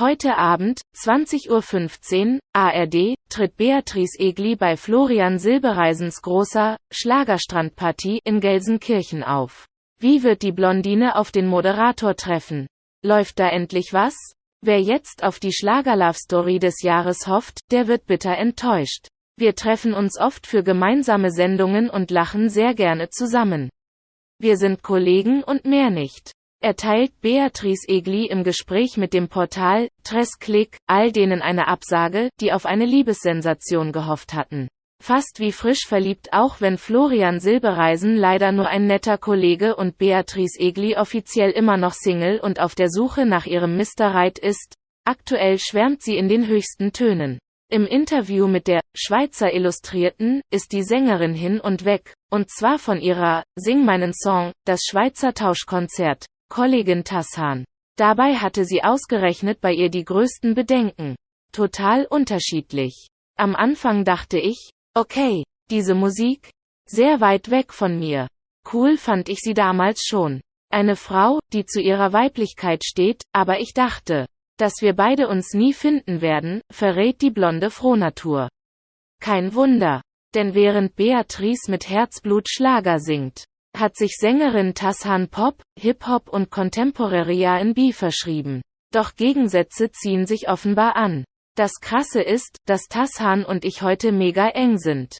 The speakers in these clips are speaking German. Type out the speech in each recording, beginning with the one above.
Heute Abend, 20.15 Uhr, ARD, tritt Beatrice Egli bei Florian Silbereisens großer Schlagerstrandpartie in Gelsenkirchen auf. Wie wird die Blondine auf den Moderator treffen? Läuft da endlich was? Wer jetzt auf die Schlager-Love-Story des Jahres hofft, der wird bitter enttäuscht. Wir treffen uns oft für gemeinsame Sendungen und lachen sehr gerne zusammen. Wir sind Kollegen und mehr nicht erteilt Beatrice Egli im Gespräch mit dem Portal Tresklick all denen eine Absage, die auf eine Liebessensation gehofft hatten. Fast wie frisch verliebt auch wenn Florian Silbereisen leider nur ein netter Kollege und Beatrice Egli offiziell immer noch Single und auf der Suche nach ihrem Mr. Right ist, aktuell schwärmt sie in den höchsten Tönen. Im Interview mit der Schweizer Illustrierten ist die Sängerin hin und weg, und zwar von ihrer Sing meinen Song, das Schweizer Tauschkonzert, Kollegin Tassan. Dabei hatte sie ausgerechnet bei ihr die größten Bedenken. Total unterschiedlich. Am Anfang dachte ich, okay, diese Musik, sehr weit weg von mir. Cool fand ich sie damals schon. Eine Frau, die zu ihrer Weiblichkeit steht, aber ich dachte, dass wir beide uns nie finden werden, verrät die blonde Frohnatur. Kein Wunder. Denn während Beatrice mit Herzblut Schlager singt, hat sich Sängerin Tassan Pop, Hip-Hop und Contemporary R&B verschrieben. Doch Gegensätze ziehen sich offenbar an. Das Krasse ist, dass Tassan und ich heute mega eng sind.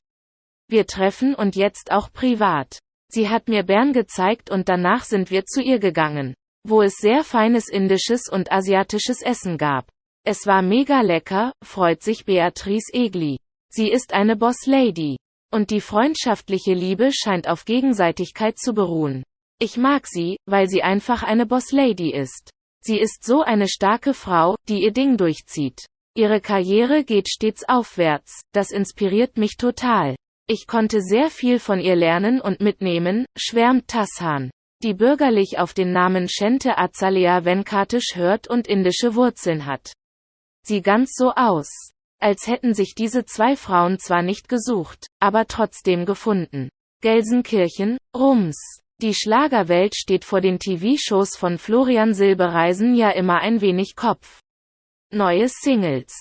Wir treffen und jetzt auch privat. Sie hat mir Bern gezeigt und danach sind wir zu ihr gegangen, wo es sehr feines indisches und asiatisches Essen gab. Es war mega lecker, freut sich Beatrice Egli. Sie ist eine Boss Lady. Und die freundschaftliche Liebe scheint auf Gegenseitigkeit zu beruhen. Ich mag sie, weil sie einfach eine Boss-Lady ist. Sie ist so eine starke Frau, die ihr Ding durchzieht. Ihre Karriere geht stets aufwärts, das inspiriert mich total. Ich konnte sehr viel von ihr lernen und mitnehmen, schwärmt Tassan, die bürgerlich auf den Namen Shente Azalea Venkatish hört und indische Wurzeln hat. Sie ganz so aus als hätten sich diese zwei Frauen zwar nicht gesucht, aber trotzdem gefunden. Gelsenkirchen, Rums. Die Schlagerwelt steht vor den TV-Shows von Florian Silbereisen ja immer ein wenig Kopf. Neue Singles,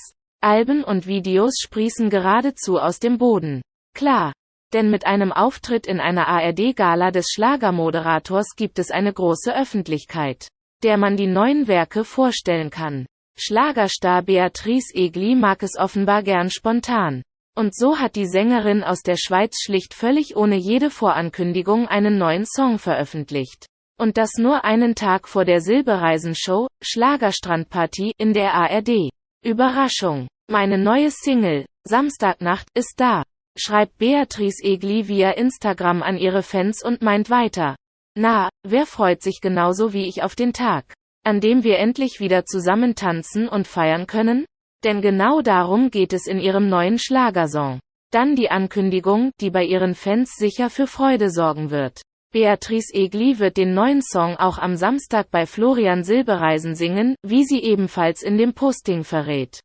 Alben und Videos sprießen geradezu aus dem Boden. Klar. Denn mit einem Auftritt in einer ARD-Gala des Schlagermoderators gibt es eine große Öffentlichkeit, der man die neuen Werke vorstellen kann. Schlagerstar Beatrice Egli mag es offenbar gern spontan. Und so hat die Sängerin aus der Schweiz schlicht völlig ohne jede Vorankündigung einen neuen Song veröffentlicht. Und das nur einen Tag vor der Silbereisen-Show, Schlagerstrandparty, in der ARD. Überraschung. Meine neue Single, Samstagnacht, ist da. Schreibt Beatrice Egli via Instagram an ihre Fans und meint weiter. Na, wer freut sich genauso wie ich auf den Tag? an dem wir endlich wieder zusammen tanzen und feiern können? Denn genau darum geht es in ihrem neuen Schlagersong. Dann die Ankündigung, die bei ihren Fans sicher für Freude sorgen wird. Beatrice Egli wird den neuen Song auch am Samstag bei Florian Silbereisen singen, wie sie ebenfalls in dem Posting verrät.